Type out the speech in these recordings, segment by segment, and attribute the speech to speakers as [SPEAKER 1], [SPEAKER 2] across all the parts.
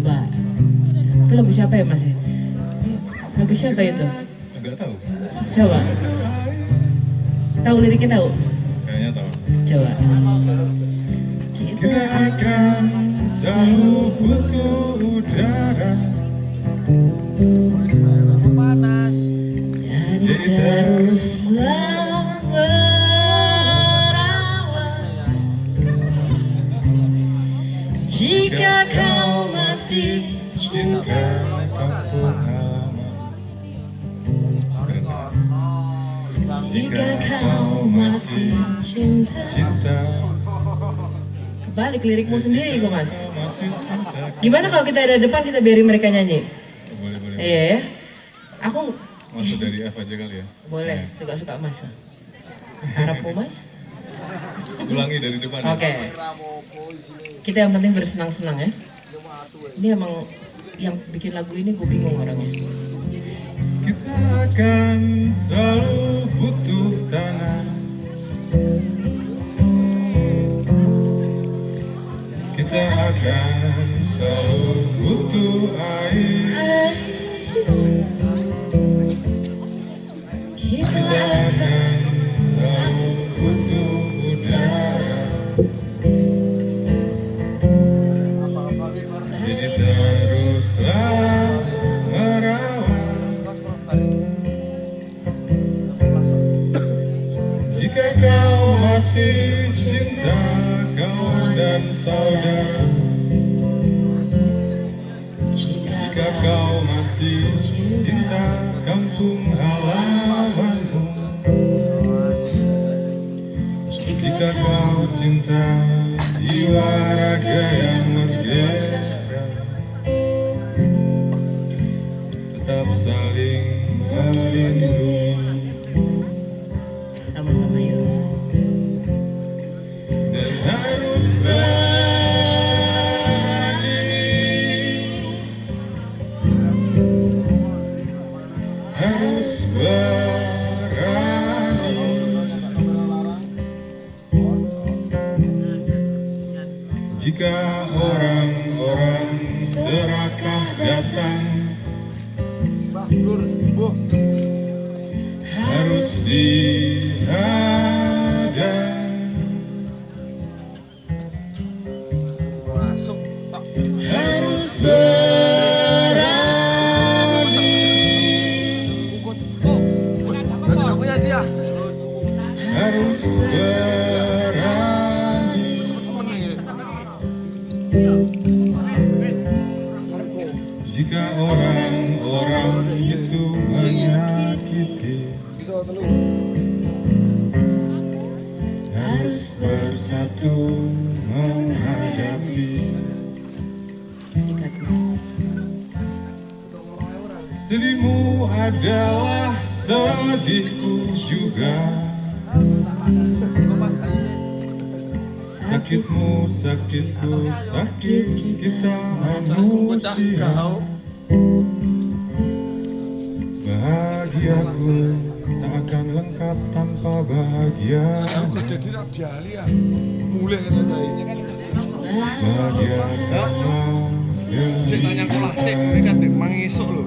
[SPEAKER 1] Coba. Itu lagu siapa ya Mas? Lagu siapa itu?
[SPEAKER 2] Enggak tahu.
[SPEAKER 1] Coba. Tahu liriknya tahu?
[SPEAKER 2] Kayaknya tahu.
[SPEAKER 1] Coba.
[SPEAKER 2] Kita akan selalu butuh udara.
[SPEAKER 3] panas
[SPEAKER 1] Jadi teruslah merawat Jika kau masih cinta
[SPEAKER 2] kampung halaman.
[SPEAKER 1] Jika kau masih cinta Kebalik lirikmu sendiri kok mas. Gimana kalau kita ada depan kita biarin mereka nyanyi?
[SPEAKER 2] Boleh boleh.
[SPEAKER 1] Iya ya Aku
[SPEAKER 2] Masuk dari F aja kali ya.
[SPEAKER 1] boleh suka-suka mas Harapmu mas?
[SPEAKER 2] Ulangi dari depan.
[SPEAKER 1] Oke Kita yang penting bersenang-senang ya Ini emang yang bikin lagu ini gue bingung orangnya
[SPEAKER 2] Kita akan selalu butuh tanah. Kita akan selalu butuh air. Jika kau masih cinta kawan dan saudara. Jika kau masih cinta kampung halamanmu. Jika kau cinta jiwa raga yang merdeka Tetap saling melindungi Jika orang-orang serakah datang harus dihadang.
[SPEAKER 3] Masuk.
[SPEAKER 2] Harus berani. Harus berani jika orang-orang itu menyakiti harus bersatu menghadapi. Sedihmu adalah sedihku juga sakitmu sakitku sakit kita manusia. bahagiaku tak akan lengkap tanpa bahagia.
[SPEAKER 3] Ya.
[SPEAKER 2] Bahagia
[SPEAKER 3] Saya tanya kolah sih, kan mangisok loh.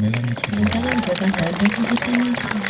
[SPEAKER 2] 没런사람들은절대선택
[SPEAKER 1] 하지못 합.